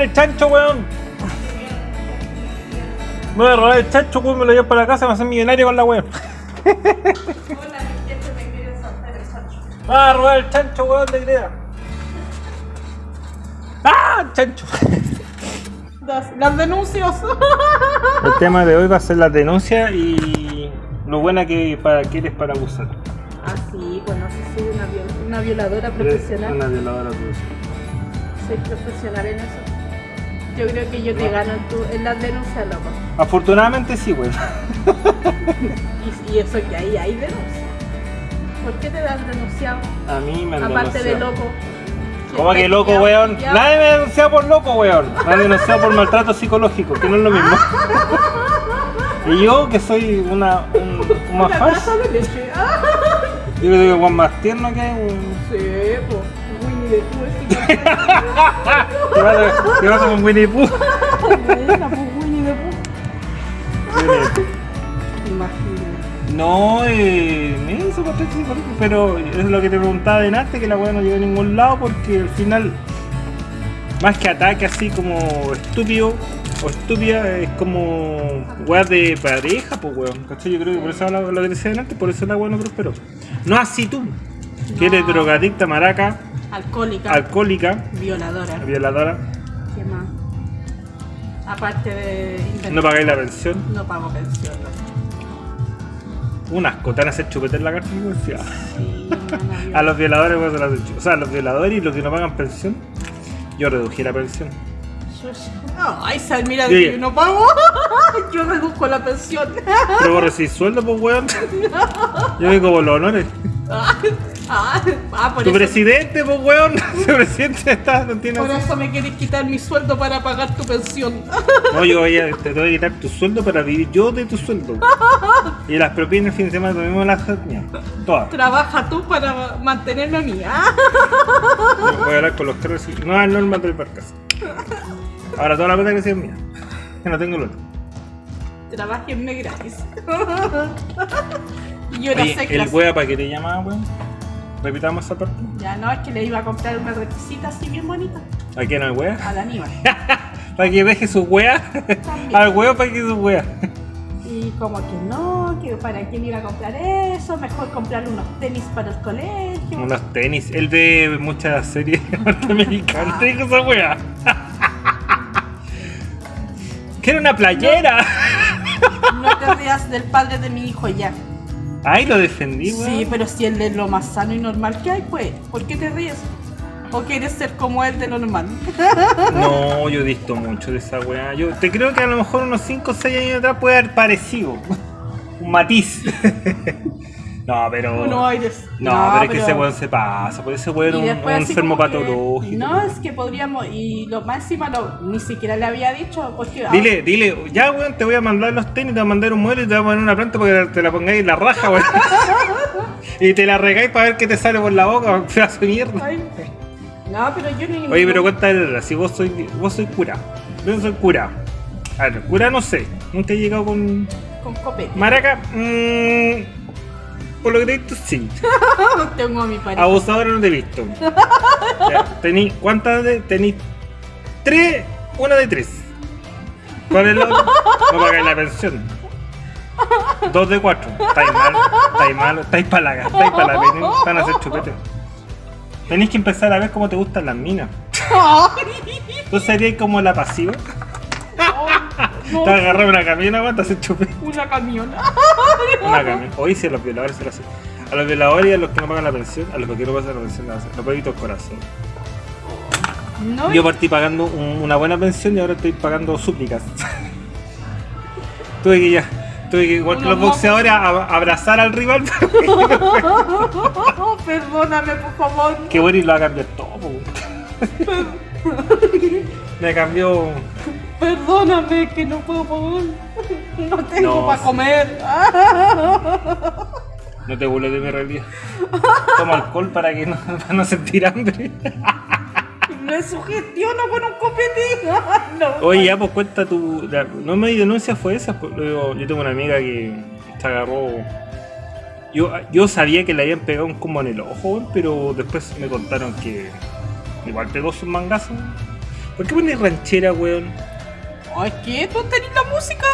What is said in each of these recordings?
El chancho, weón. Me voy a robar el chancho, weón, me lo llevo para la casa, me voy a hacer millonario con la weón. Me voy a robar el chancho, weón, de idea. ¡Ah! Chancho. Las, las denuncias. El tema de hoy va a ser las denuncias y lo buena que para que eres para abusar. Ah, sí, pues no sé si una, viol- una violadora profesional. Una violadora profesional. Soy profesional en eso. Yo creo que yo te gano en, tu, en las denuncias, loco. Afortunadamente sí, weón. Y, y eso que ahí hay denuncias. ¿Por qué te dan denunciado? A mí me han Aparte de denunciado. loco. ¿Cómo que loco, weón? Nadie me denunciado por loco, weón. Me han denunciado por maltrato psicológico, que no es lo mismo. Y yo, que soy una, un, un Una de leche. Ah, yo creo que Juan más tierno que weón. sí, pues. Winnie the Pooh ese que- ¿Qué pasa, qué pasa con Winnie Pooh? Buena, pues Winnie the Pooh. No, eh, eso psicológico, pero es lo que te preguntaba de antes, que la weá no llegó a ningún lado porque al final, más que ataque así como estúpido o estúpida, es como weá de pareja, pues weón. ¿Cachai? Yo creo que por eso lo, lo que decía antes, por eso la weá no prosperó. No así tú, que eres drogadicta, maraca, Alcohólica. alcohólica, violadora. violadora, ¿Qué más? Aparte de no pagáis la pensión. No pago pensión. no. Un asco, te van a hacer chupete en la cárcel. Sí, no, no, A los violadores, pues, se las. O sea, a los violadores y los que no pagan pensión, yo reduje la pensión. No, ay, sal, mira, yo no pago. Yo reduzco la pensión. Pero vos recibís sueldo, pues, weón. Yo vengo por los honores. Ah, ah, por, Tu eso, presidente, pues, weón. Tu presidente está, no tiene. por eso me quieres quitar mi sueldo para pagar tu pensión. No, yo voy a, te voy a quitar tu sueldo para vivir yo de tu sueldo. Y las propinas el fin de semana también me las. Todas. Trabaja tú para mantenerme a mí. Ah, Voy a hablar con los carros y nuevas normas del barcazo. Ahora toda la plata que sea mía. Que no tengo el otro. Trabajenme gratis. Y yo no Oye, sé el clase. wea para que te llamaba, weón. Repitamos esa parte. Ya no, es que le iba a comprar una requisita así bien bonita ¿A quién al wea? al Aníbal. para que deje su wea. al wea para que su wea. Y como que no, que para quién iba a comprar eso, mejor comprarle unos tenis para el colegio. Unos tenis. El de muchas series norteamericanas. Te dijo esa wea. Quiero una playera. No te rías del padre de mi hijo ya. Ay, lo defendí, weón. Sí, pero si él es lo más sano y normal que hay, pues, ¿por qué te ríes? ¿O quieres ser como él de lo normal? No, yo he visto mucho de esa weá. Yo te creo que a lo mejor unos 5 o 6 años atrás puede haber parecido. Un matiz. No, pero. Aires. No, pero es que ese weón se pasa. Por ese weón es un, un enfermo que-. No, es que podríamos, y lo encima lo, ni siquiera le había dicho, porque... ah, Dile, dile, ya weón, te voy a mandar los tenis, te voy a mandar un modelo y te voy a poner una planta para que te la pongáis en la raja, weón. y te la regáis para ver qué te sale por la boca, pedazo de mierda. ay, no, pero yo ni... Oye, pero cuéntale, si vos soy, vos soy cura. Yo soy cura. A ver, cura no sé. Nunca he llegado con. Con copete. Maraca, mmm, por lo que te he visto, sí. Tengo a mi pareja. Abusadora no te he visto. Tení, ¿Cuántas de.? Tení tres, una de tres. ¿Cuál es la otra? No pagáis la pensión. Dos de cuatro. Estáis mal, estáis mal, estáis para la estáis para la pena, van a hacer chupete. Tenéis que empezar a ver cómo te gustan las minas. ¿Tú serías como la pasiva? No, Te agarras una camiona, weón, te haces chupete. una camiona. Una camión. Hoy sí, a los violadores se lo hacen. A los violadores y a los que no pagan la pensión, a los que no pagan la pensión, la hacen. Los peditos corazón. No, Yo partí pagando un- una buena pensión y ahora estoy pagando súplicas. tuve que ya, tuve que, igual que los boxeadores, a- abrazar al rival. perdóname, por favor. que bueno y lo va a cambiar todo. Me cambió. Perdóname que no puedo pagar. No tengo No, para sí. comer. No te burles de mi realidad. Toma alcohol para que no, para no sentir hambre. Me sugestiono con un copete. No. Oye, ya pues cuenta tu. la- no me denuncia fue esa. pues, luego, yo tengo una amiga que se agarró. Yo, yo sabía que le habían pegado un combo en el ojo, pero después me contaron que igual pegó sus mangazos. ¿Por qué pones ranchera, weón? Ay, ¿qué? ¿Tú tenés la música?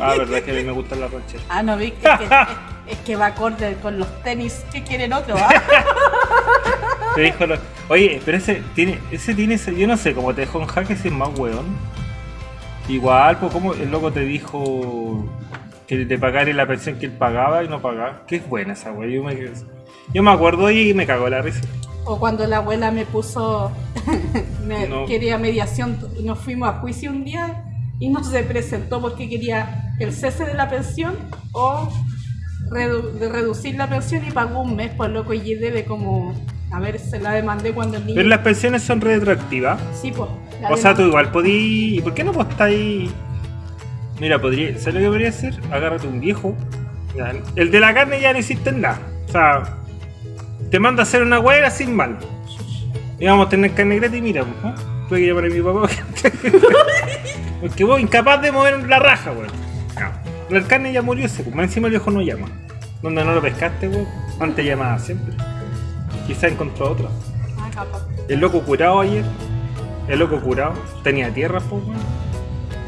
Ah, verdad que a mí me gustan las rancheras. Ah, no, vi que, es, que, es, es que va acorde con los tenis que quieren otro, ¿ah? Te dijo lo- Oye, pero ese tiene, ese tiene, ese- yo no sé cómo te dejó en jaque ese es más weón. Igual, pues como el loco te dijo que te pagara la pensión que él pagaba y no pagaba. Qué buena esa weón. Yo me, yo me acuerdo y me cagó la risa. O cuando la abuela me puso, me No. quería mediación, nos fuimos a juicio un día y no se presentó porque quería el cese de la pensión o redu- de reducir la pensión y pagó un mes, por loco, y debe como, a ver, se la demandé cuando el niño... Pero las pensiones son retroactivas. Sí, pues. O sea, tú igual podí. ¿Y por qué no postáis? Mira, podría. ¿Sabes lo que podría hacer? Agárrate un viejo. El de la carne ya no hiciste nada. O sea, te manda a hacer una hueá sin mal. Y vamos a tener carne gratis y mira, pues, ¿no? Tuve que llamar a mi papá. Porque vos incapaz de mover la raja, weón. No. La carne ya murió ese, pues, más encima el viejo no llama. Donde no lo pescaste, weón. Antes llamaba siempre. Quizá encontró otra. Ah, capaz. El loco curado ayer. El loco curado. Tenía tierra, pues, weón.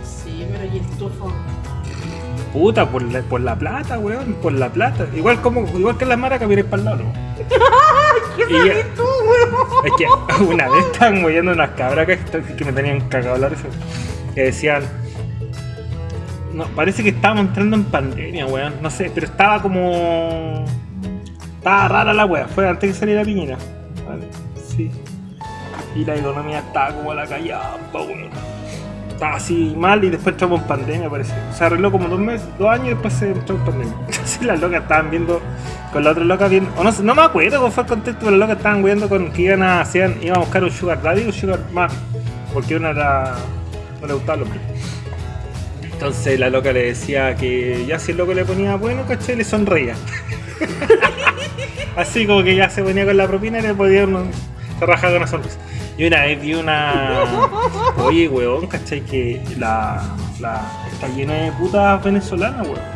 Sí, pero y el tufo. Puta, por la, por la plata, weón. Por la plata. Igual como, igual que las maracas, miré para el lado, ¿no? ¿Qué Y ya- sabes tú, weón? Es que una vez estaban moviendo unas cabras que, que me tenían cagado la risa. Que decían. No, parece que estábamos entrando en pandemia, weón. No sé, pero estaba como. Estaba rara la weá. Fue antes que saliera Piñera. Vale, sí. Y la economía estaba como a la callampa, weón. Estaba así mal y después entramos en pandemia, parece. Se arregló como dos meses, dos años y después se entró en pandemia. Entonces las locas estaban viendo con la otra loca viendo. O no, no me acuerdo cómo fue el contexto, pero las locas estaban viendo con que iban a, iban a buscar un sugar daddy o un sugar mami. Porque una era. no le gustaba el hombre. Entonces la loca le decía que ya si el loco le ponía bueno, caché, le sonreía. Así como que ya se ponía con la propina y le podía uno, se con una sonrisa. Y una vez vi una. Oye, weón, ¿cachai? Que la, la. está llena de putas venezolanas, weón.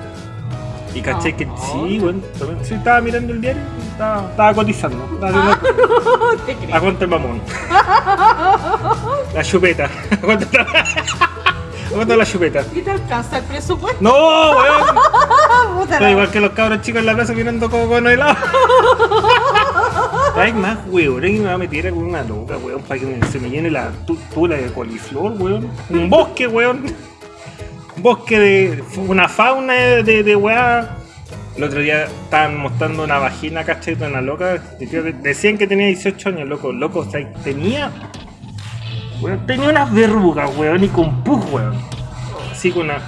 Y caché que sí, weón. también- Sí, estaba mirando el diario, estaba, estaba cotizando. Estaba viendo Te a creo. cuánto el mamón. La chupeta. ¿A cuánto está? ¿A cuánto la chupeta? ¿Y te alcanza el presupuesto? ¡No, weón! Estoy igual que los cabros chicos en la plaza mirando como con helado. Hay más, weón, que me va a meter con una loca, weón, para que me- se me llene la tu- tula de coliflor, weón. Un bosque, weón. Bosque de. una fauna de, de, weá. El otro día estaban mostrando una vagina, ¿cachai? De una loca. Decían que tenía 18 años, loco. Loco, o sea, tenía. Weón, tenía unas verrugas, weón, y con pus, weón. Así con una.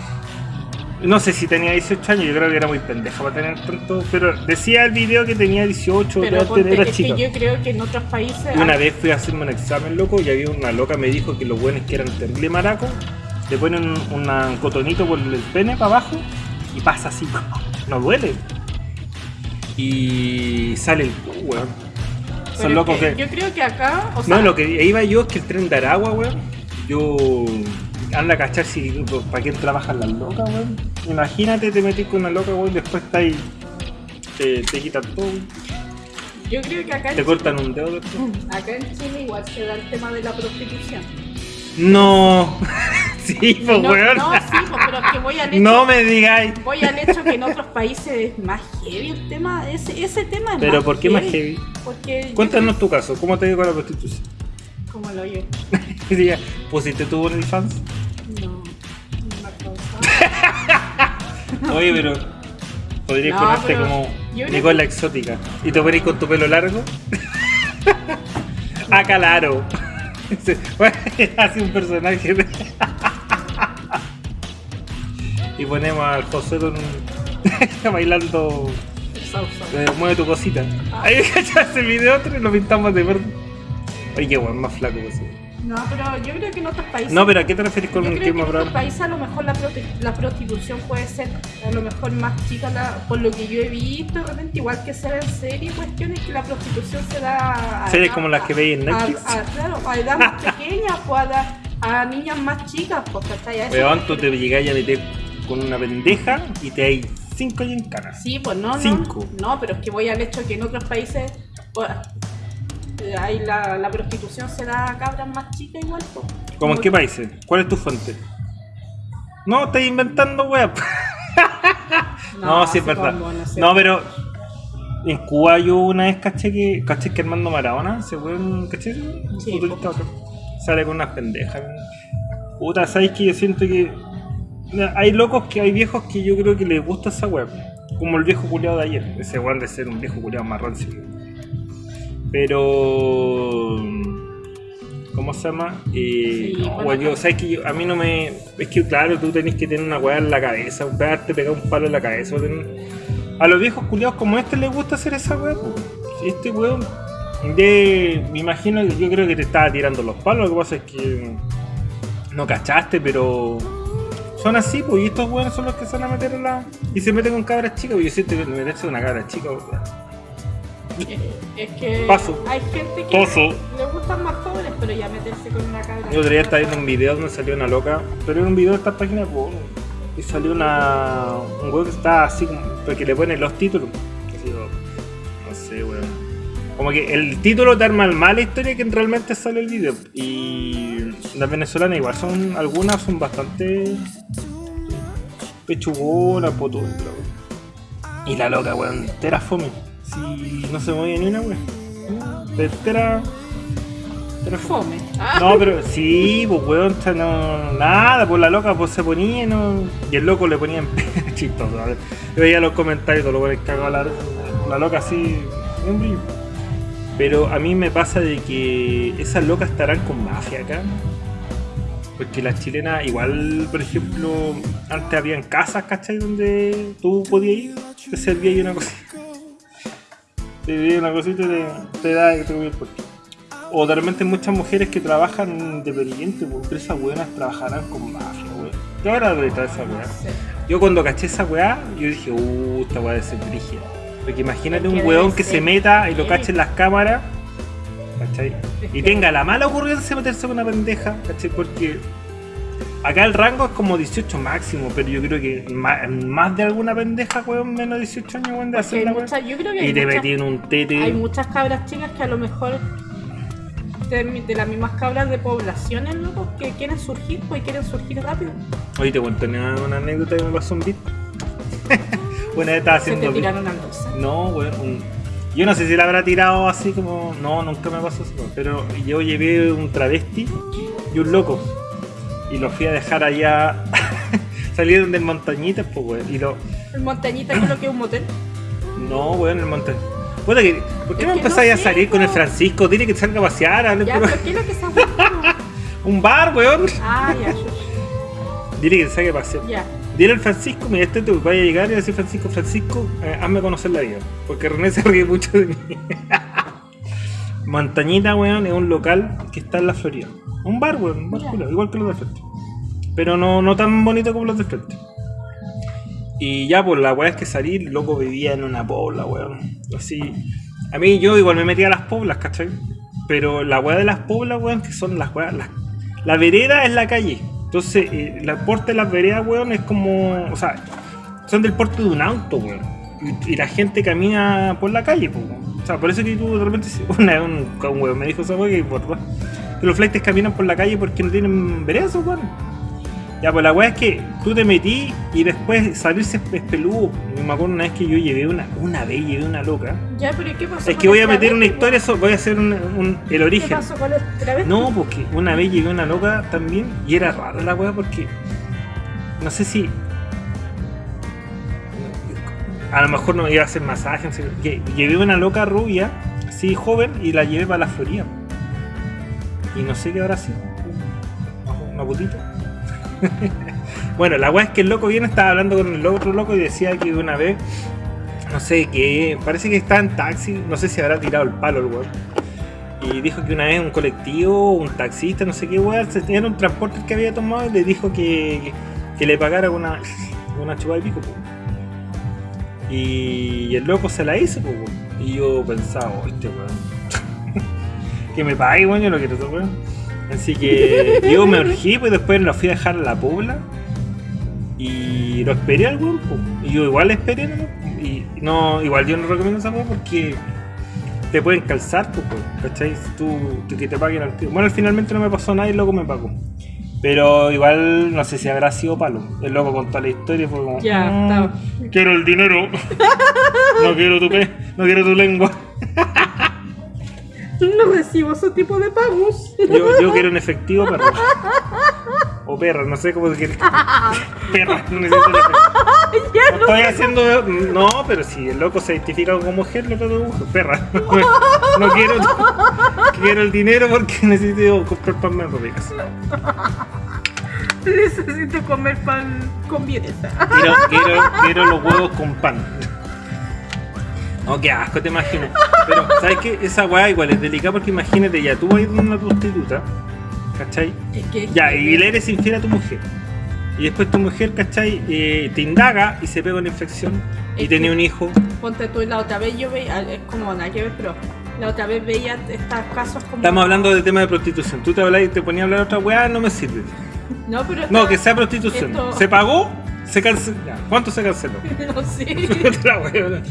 No sé si tenía 18 años, yo creo que era muy pendeja para tener tanto. Pero decía el video que tenía 18, Pero ponte era chica. que yo creo que en otros países. Una vez fui a hacerme un examen, loco, y había una loca me dijo que los buenos que eran terrible maraco, le ponen un, cotonito por el pene para abajo y pasa así, no duele. Y sale el weón. Son locos que que. Yo creo que acá. O sea, No, lo que iba yo es que el tren de Aragua, weón. Yo. Anda a cachar si. ¿Para quién trabajan las locas, weón? Imagínate, te metís con una loca, weón, y después está ahí. Te, te quitan todo, weón. yo creo que acá te cortan un dedo después. Acá en Chile igual se da el tema de la prostitución. No. sí, pues, no, weón. no, sí, pues, pero es que voy al hecho, No me digáis. voy al hecho que en otros países es más heavy el tema, ese, ese tema es Pero más ¿por qué más heavy? Porque yo Cuéntanos tu caso, ¿cómo te digo la prostitución? como lo oye. Diría, ¿pusiste tu OnlyFans? No, no me ha causado. Oye, pero podrías No, ponerte como yo creo Nicola Exótica y te pones con tu pelo largo. ah, calaro. Hace un personaje de... y ponemos al José con un... bailando eh, mueve tu cosita. Ah. Ahí el video otro y lo pintamos de verde. Oye, qué weón, más flaco que ese. No, pero yo creo que en otros países. No, pero ¿a qué te refieres con yo un creo que en otros países a lo mejor la, prote- la prostitución puede ser a lo mejor más chica, la- por lo que yo he visto, de repente igual que se ve en series, cuestiones que la prostitución se da a Series como las que veis en Netflix. a- claro, a edad más pequeña, pues a, niñas más chicas, pues ¿cachai? Weón, tú te llegáis a meter con una pendeja y te hay cinco y en cara. Sí, pues no, no. Cinco. No, pero es que voy al hecho que en otros países pues, eh, hay la, la prostitución se da a cabras más chicas igual, pues. ¿Cómo en qué países? ¿Cuál es tu fuente? No, estás inventando web. No, sí es verdad. como, no sé. No, pero en Cuba yo una vez caché que, caché que Armando Maradona se fue un caché, un Sí, futbolista sale con unas pendejas. Puta, ¿sabes que Yo siento que hay locos que hay viejos que yo creo que les gusta esa web. Como el viejo culiado de ayer. Ese weón de ser un viejo culiado más rancio. Pero. ¿Cómo se llama? Eh, Sí, no, bueno, weón, yo, ¿sabes que yo- A mí no me. Es que, claro, tú tenés que tener una weá en la cabeza, un pegarte, pegar un palo en la cabeza. o A los viejos culiados como este les gusta hacer esa weá. Este weón. De. Me imagino que yo creo que te estaba tirando los palos. Lo que pasa es que. No cachaste, pero. Son así, pues, y estos weones son los que se van a meter en la. Y se meten con cabras chicas, pues yo siento que meterse con una cabra chica, weón. Es, que Paso. hay gente que le gustan más jóvenes, pero ya meterse con una cabra. El otro día estaba viendo un video donde salió una loca, pero era un video de esta página de porno. Y salió una. un weón que está así como. porque le ponen los títulos. No sé, weón. Como que el título te arma mal la historia que realmente sale el video. Y las venezolanas igual son. algunas son bastante. pechugonas, potudas, weón. Y la loca, weón, entera fome. Si no se movía ni una, weón. Entera. entera fome. Ah, No, pero sí, pues weón, no, nada, pues la loca pues se ponía no. Y el loco le ponía en chistoso, a ver. Yo veía los comentarios, todo lo que cagaba la, la loca así, brillo. Pero a mí me pasa de que esas locas estarán con mafia acá. Porque las chilenas, igual, por ejemplo, antes habían casas, ¿cachai? Donde tú podías ir, te servía ahí una cosita. Te servía una cosita y te, te da y te comía el puesto. O de repente muchas mujeres que trabajan independientes, pues, pero esas buenas trabajarán con mafia, weón. ¿Qué habrá detrás de esa weá? Yo cuando caché esa weá, yo dije, uh, esta weá debe ser brígida. Porque imagínate un debe que se meta y lo heavy. cache en las cámaras, ¿cachai? Y tenga la mala ocurrencia de meterse con una pendeja, ¿cachai? Porque acá el rango es como 18 máximo, pero yo creo que ma- más, de alguna pendeja, weón, menos de 18 años, weón, de hacer la weá. muchas- yo creo que Y te metí en un tete. hay muchas cabras chicas que a lo mejor de, de las mismas cabras de poblaciones, loco, que quieren surgir, pues quieren surgir rápido. Oye, te cuento una, una anécdota que me pasó un beat. Estaba Se haciendo te beat. tiraron al. No, weón. un- Yo no sé si la habrá tirado así como. No, nunca me pasó eso. Pero yo llevé un travesti y un loco. Y lo fui a dejar allá. Salieron del montañitas, pues, weón. Y lo. El montañita es lo que es un motel. No, weón, el montañita. Que. ¿Por qué Es me que empezáis no a salir con el. Francisco? Dile que salga a pasear, Ya, pero ¿qué es lo que se ha? Un bar, weón. Ah, ya, shush. Dile que salga a pasear. ya. Dile al Francisco, mira, este te vaya a llegar y decir Francisco, Francisco, eh, hazme conocer la vida. Porque René se ríe mucho de mí. Montañita, weón, es un local que está en la Florida. Un bar, weón, un bar Ya. culiao, igual que los del frente. Pero no, no tan bonito como los del frente. Y ya, pues la weá es que salí, el loco vivía en una pobla, weón. Así. A mí yo igual me metía a las poblas, ¿cachai? Pero la weá de las poblas, weón, que son las weas. La vereda es la calle. Entonces, eh, la porte de las veredas, weón, es como. O sea, son del porte de un auto, weón. Y, la gente camina por la calle, pues, weón. O sea, por eso que tú de repente. Una un, un weón me dijo esa weá que por que los flights caminan por la calle porque no tienen veredas, weón. Ya, pues la weá es que tú te metí y después salirse es peludo. Me acuerdo una vez que yo llevé una, una vez llevé una loca. Ya, pero ¿y ¿qué pasó? Es que voy a meter una historia, so- voy a hacer un, un- el ¿Qué origen. pasó con el? No, porque una vez llevé una loca también y era rara la weá porque no sé si a lo mejor no iba a hacer masaje, no sé, que llevé una loca rubia, sí, joven, y la llevé para la Florida. Y no sé qué habrá sido. Una putita. Bueno, la weá es que el loco viene, estaba hablando con el otro loco y decía que una vez, no sé, que parece que estaba en taxi, no sé si habrá tirado el palo el weón. Y dijo que una vez un colectivo, un taxista, no sé qué se- era un transporte que había tomado y le dijo que, que, le pagara una, una y pico, po. Y el loco se la hizo, po, weón. Y yo pensaba, este weón. que me pague, weón, yo no quiero weón. Así que yo me urgí, pues después lo fui a dejar a la pobla. Y lo esperé al weón, po. Y yo igual esperé, ¿no? Y no, igual yo no recomiendo esa porque te pueden calzar, pues, weón, ¿cachai? Tú, tú que te paguen al tiro. Bueno, finalmente no me pasó nada y el loco me pagó. Pero igual no sé si habrá sido palo. El loco contó la historia y fue como. Ya, "Mm, estaba. Quiero el dinero. no quiero tu pe, no quiero tu lengua. No recibo ese tipo de pagos. Yo, yo quiero un efectivo perra. O perra, no sé cómo se quiere. Perra, no necesito ya No estoy haciendo. No, pero si el loco se identifica como mujer, lo trato mujer. Perra. No quiero. Quiero el dinero porque necesito comprar pan más ricas. Necesito comer pan con. Quiero, quiero, quiero los huevos con pan. No, qué asco, te imaginas. Pero, ¿sabes qué? Esa weá igual es delicada porque imagínate, ya tú vas a una prostituta, ¿cachai? Es que- Ya, y le eres infiel a tu mujer. Y después tu mujer, ¿cachai? Eh, te indaga y se pega una infección. Y Es que- un hijo. Ponte tú, la otra vez yo veía, es como nada que ver, pero la otra vez veía estos casos como. Estamos hablando de tema de prostitución. Tú te hablas y te ponías a hablar otra weá, no me sirve. No, pero. No, que sea prostitución. esto- Se pagó, se canceló. ¿Cuánto se canceló? No sé.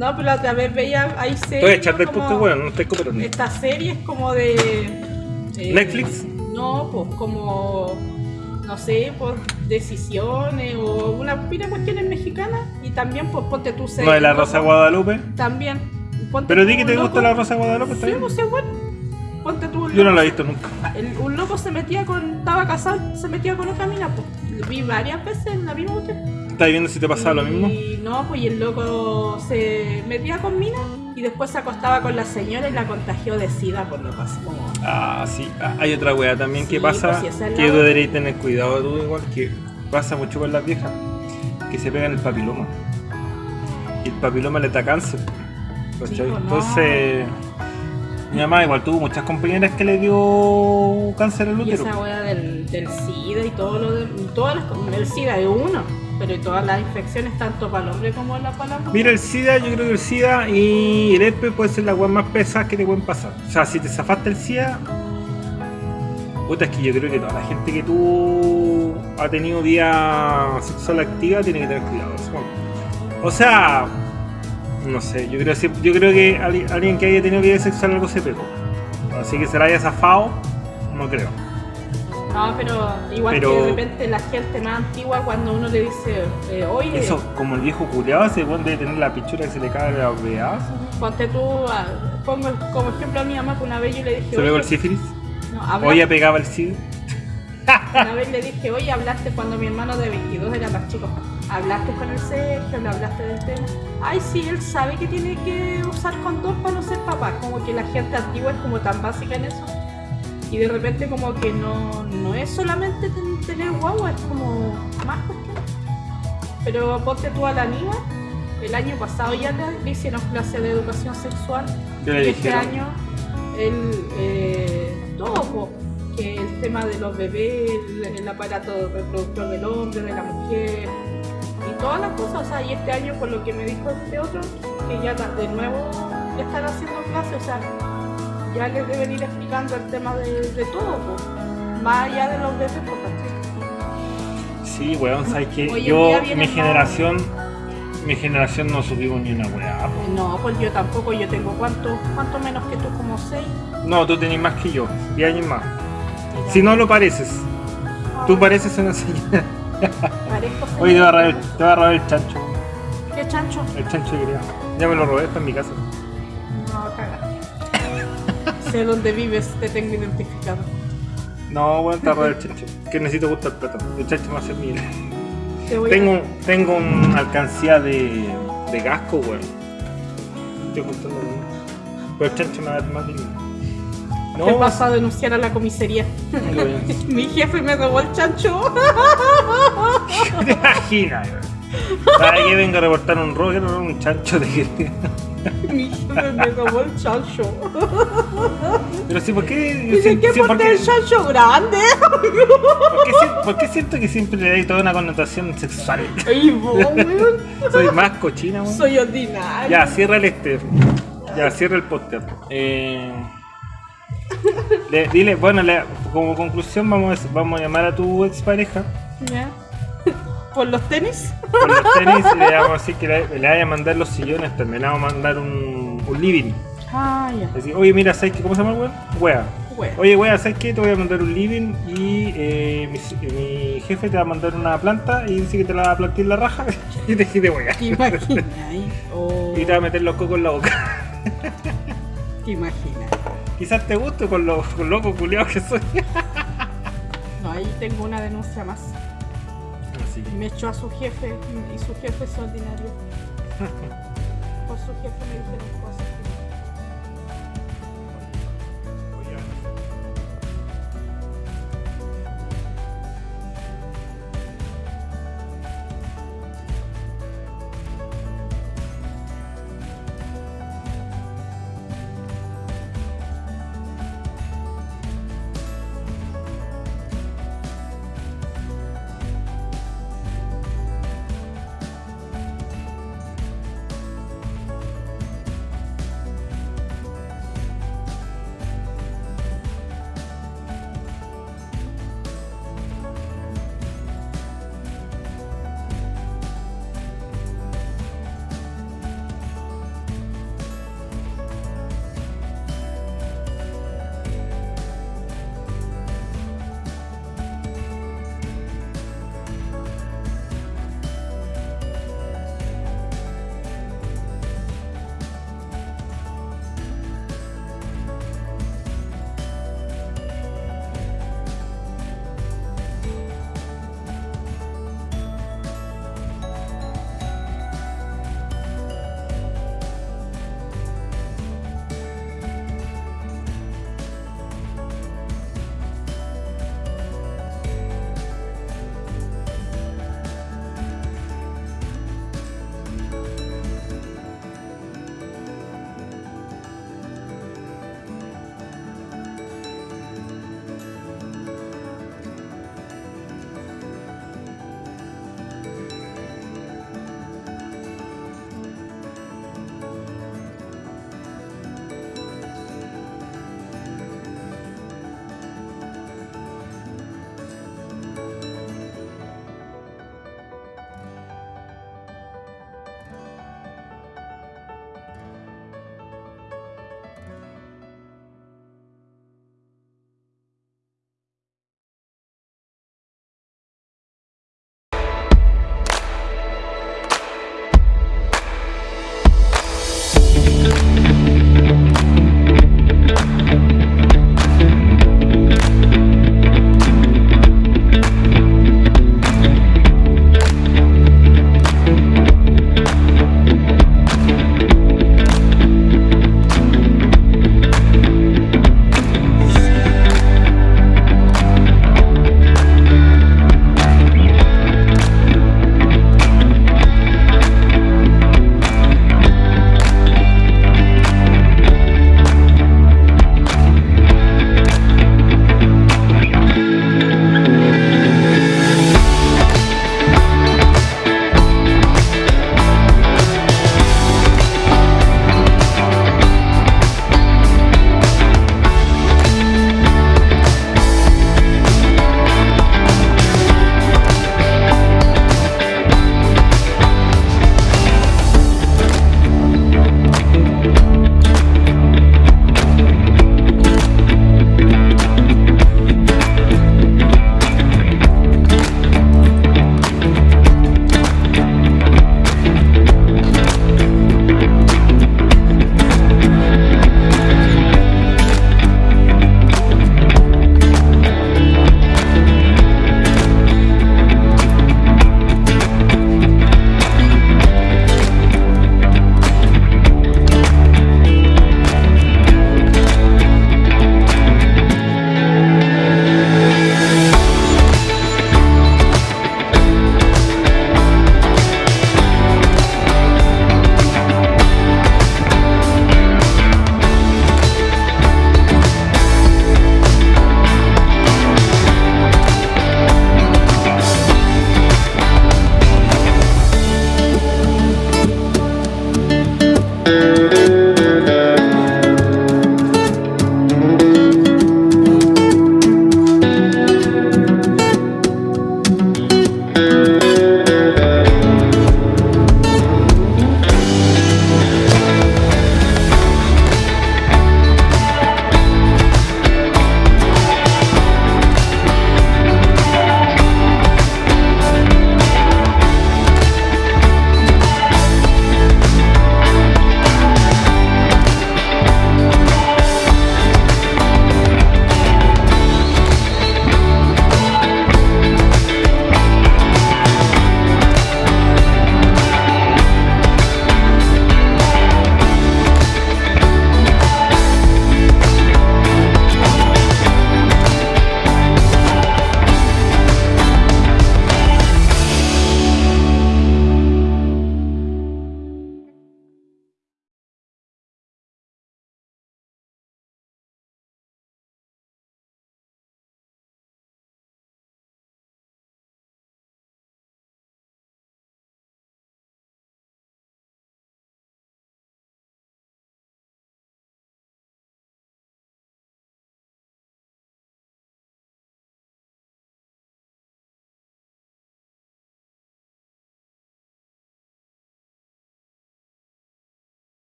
No, pero la otra vez veía ahí series. Echar del como- podcast, weón, no estoy cooperando. Estas series como de. eh, ¿Netflix? No, pues como. No sé, pues decisiones o una pila de cuestiones mexicanas. Y también, pues ponte tu serie. No, de la Rosa Guadalupe. También. Ponte Pero di que te loco- gusta la Rosa Guadalupe, ¿está Sí, pues sí, bueno. Ponte tú. Yo no la he visto nunca. el- un loco se metía con. Estaba casado, se metía con otra mina, pues. Vi varias veces la misma cuestión. ¿Estás viendo si te pasaba lo mismo? Y no, pues y el loco se metía con mina y después se acostaba con la señora y la contagió de sida por lo pasó. Ah, sí. Ah, hay otra wea también que pasa, pues, si es que tú deberías tener cuidado tú igual, que pasa mucho con las viejas, que se pegan el papiloma. Y el papiloma le da cáncer. pues, no. Entonces, mi mamá igual tuvo muchas compañeras que le dio cáncer al y útero. esa wea del, del sida y todo lo de. Todas las, el sida es uno, pero todas las infecciones, tanto para el hombre como para la mujer. Mira, el SIDA, yo creo que el SIDA y el herpes puede ser la wea más pesada que te pueden pasar. O sea, si te zafaste el SIDA, puta, es que yo creo que toda la gente que tú ha tenido vida sexual activa tiene que tener cuidado. O sea, no sé, yo creo, yo creo que alguien que haya tenido vida sexual algo se pegó. Así que se la haya zafado, no creo. No, pero igual Pero- que de repente la gente más antigua cuando uno le dice, eh, oye, Eso, como el viejo culiado, ese weón debe tener la pichura que se le cae a los pedazos. ponte tú, ah, pongo como ejemplo a mi mamá que una vez yo le dije, Se el oye, sífilis. no, habla- O ella pegaba el SIDA. Una vez le dije, oye, hablaste cuando mi hermano de 22 era más chico. ¿Hablaste con el Sergio? ¿Le hablaste del tema? Ay, sí, él sabe que tiene que usar condón para no ser papá. Como que la gente antigua es como tan básica en eso. Y de repente como que no, no es solamente ten- tener guagua, es como más cuestiones. Pero ponte tú a la niña, el año pasado ya le, hicieron clase de educación sexual. ¿Qué le y este año, el, eh, todo, que el tema de los bebés, el, el aparato reproductor del hombre, de la mujer, y todas las cosas. O sea, y este año, por lo que me dijo este otro, que ya de nuevo ya están haciendo clases, o sea, ya les deben ir explicando el tema de, de todo, po. más allá de los bebés, pues, ¿cachai? Sí, weón, sabes que yo, mi más- generación, mi generación no subimos ni una weá. No, pues yo tampoco, yo tengo cuánto, cuánto menos que tú, como seis. No, tú tenés más que yo, 10 años más. Si no lo pareces, tú pareces una señora. Oye, te va a robar el, señorita. te va a robar el chancho, ¿Qué chancho? el chancho quería. Ya me lo robé, está en mi casa. Sé dónde vives, te tengo identificado. No, a robar el chancho. Que necesito gustar plata. El chancho va a ser mío. Te voy Tengo, tengo una alcancía de, de gasco, weón. Estoy juntando dinero. Pero el chancho me va a dar más dinero. a... No, Te paso a denunciar a la comisaría. a- Mi jefe me robó el chancho. ¿Te imaginas? ¿Sabes que vengo a reportar un? Quiero robar un chancho de jefe me robó el chancho. Pero sí, ¿por qué? Dice sí- que sí, ¿por, porté qué, el chancho grande. por qué si- por qué siento que siempre le dais toda una connotación sexual? Ay, vos, weón. Soy más cochina, weón. Soy ordinario. Ya, cierra el este. Ya, cierra el podcast. Eh, le- dile, bueno, le- como conclusión vamos a, vamos a llamar a tu expareja Ya. ¿Por los tenis? por los tenis le vamos a decir que le, le vaya a mandar los sillones, también le vamos a mandar un, un living. Ah, ya. Oye, mira, ¿sabes qué? ¿Cómo se llama el weón? Wea. Bueno. Oye, wea, ¿sabes qué? Te voy a mandar un living y eh, mi, mi jefe te va a mandar una planta y dice que te la va a plantar en la raja y te quite wea. ¿Te imaginas? Oh, Y te va a meter los cocos en la boca. ¿Te imaginas? Quizás te guste con los locos culiados que soy. No, ahí tengo una denuncia más. Me echó a su jefe y su jefe es ordinario. Por su jefe me dijeron cosas.